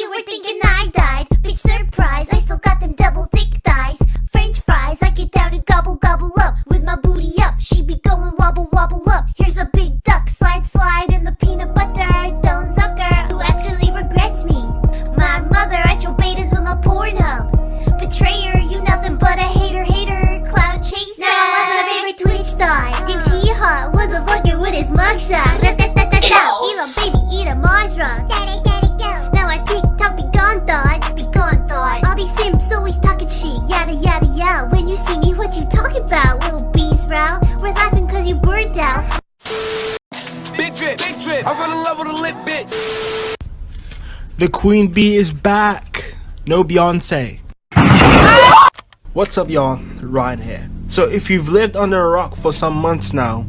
were thinking I died. Bitch, surprise, I still got them double thick thighs. French fries, I get down and gobble gobble up with my booty up. She be going wobble wobble up. Here's a big duck, slide slide in the peanut butter. Don't sucker, who actually regrets me. My mother, I throw betas with my Pornhub. Betrayer, you nothing but a hater, hater, cloud chaser. Now I lost my favorite Twitch star. Dim she hot, what the fucker with his mugshot. Da da da da da. Elon baby, eat a Mars rock. Yada. See me, what you talking about, little bees row? We're laughing cause you burned out. Big drip, big drip. I fell in love with a lit bitch. The Queen Bee is back. No Beyonce. What's up, y'all? Ryan here. So, if you've lived under a rock for some months now,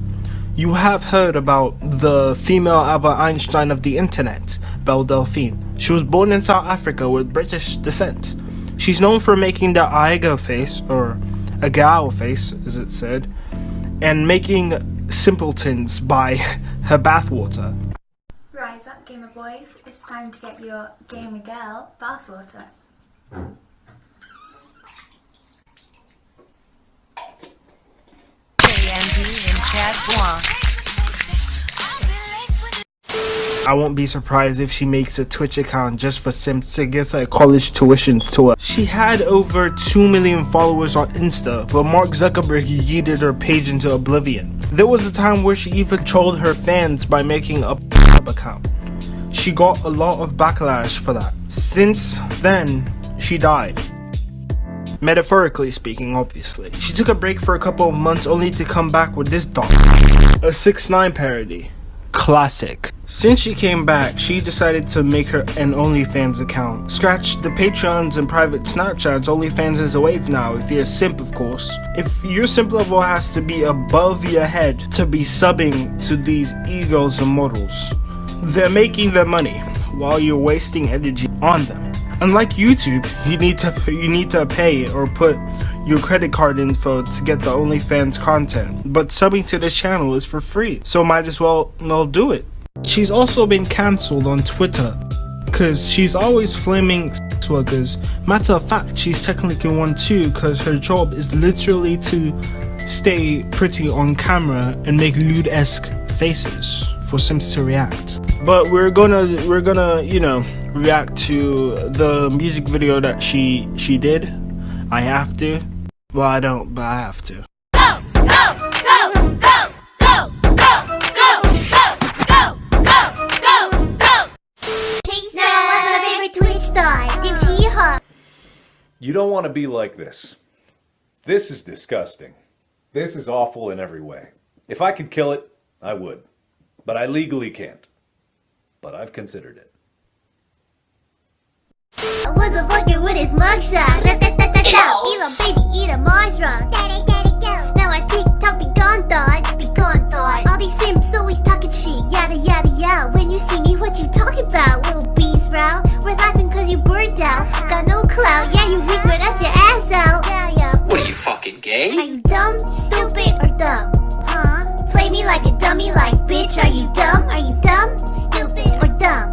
you have heard about the female Albert Einstein of the internet, Belle Delphine. She was born in South Africa with British descent. She's known for making the ahegao face, or a gal face, as it said, and making simpletons by her bathwater. Rise up, gamer boys. It's time to get your gamer girl bathwater. I won't be surprised if she makes a Twitch account just for simps to give her college tuition to her. She had over 2 million followers on Insta, but Mark Zuckerberg yeeted her page into oblivion. There was a time where she even trolled her fans by making a account. She got a lot of backlash for that. Since then, she died. Metaphorically speaking, obviously. She took a break for a couple of months only to come back with this dog. A 6 9 parody. Classic. Since she came back, she decided to make her an OnlyFans account. Scratch the Patreons and private Snapchats, OnlyFans is a wave now, if you're a simp of course. If your simp level has to be above your head to be subbing to these egos and models, they're making their money while you're wasting energy on them. Unlike YouTube, you need to you need to pay or put your credit card info to get the OnlyFans content. But subbing to this channel is for free, so might as well well do it. She's also been cancelled on Twitter because she's always flaming sex workers. Matter of fact, she's technically one too because her job is literally to stay pretty on camera and make lewd-esque faces for simps to react. But we're gonna we're gonna you know react to the music video that she she did. I have to. Well, I don't, but I have to. You don't want to be like this. This is disgusting. This is awful in every way. If I could kill it, I would. But I legally can't. But I've considered it. What the fucker with his mugshot? Da, da, da, da, da. Elon baby eat a Mars rock. Now I TikTok be gone thought, be gone thought. All these simps always talking shit, yada yada yada. When you see me, what you talking about, weak your ass out. Yeah yeah. What are you fucking gay? Are you dumb, stupid, or dumb? Huh? Play me like a dummy, like bitch. Are you dumb? Are you dumb, stupid, or dumb?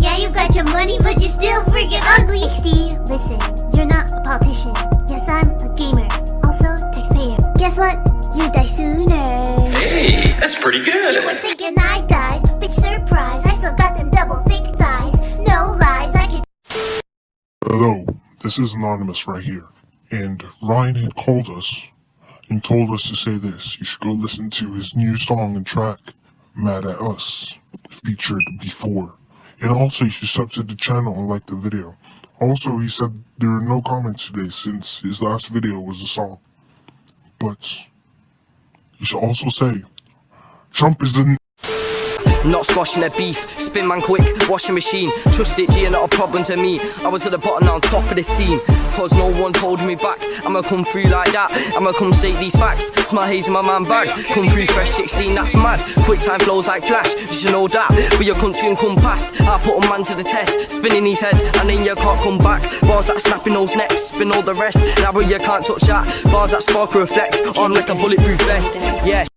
Yeah, you got your money, but you're still freaking ugly. XD, listen, you're not a politician. Yes, I'm a gamer. Also, taxpayer. Guess what? You die sooner. Hey, that's pretty You good. This is Anonymous right here. And Ryan had called us and told us to say this. You should go listen to his new song and track, Mad at Us, featured before. And also, you should sub to the channel and like the video. Also, he said there are no comments today since his last video was a song. But, you should also say, Trump is the Not squashing their beef, spin man quick, washing machine. Trust it, G, not a problem to me. I was at the bottom, now on top of the scene. Cause no one's holding me back. I'ma come through like that. I'ma come state these facts. Smell haze in my man bag. Come through fresh 16, that's mad. Quick time flows like flash, you should know that. But your country and come past. I put a man to the test, spinning these heads, and then you can't come back. Bars that snapping those necks, spin all the rest. Now but you can't touch that. Bars that spark reflect on like a bulletproof vest. Yes.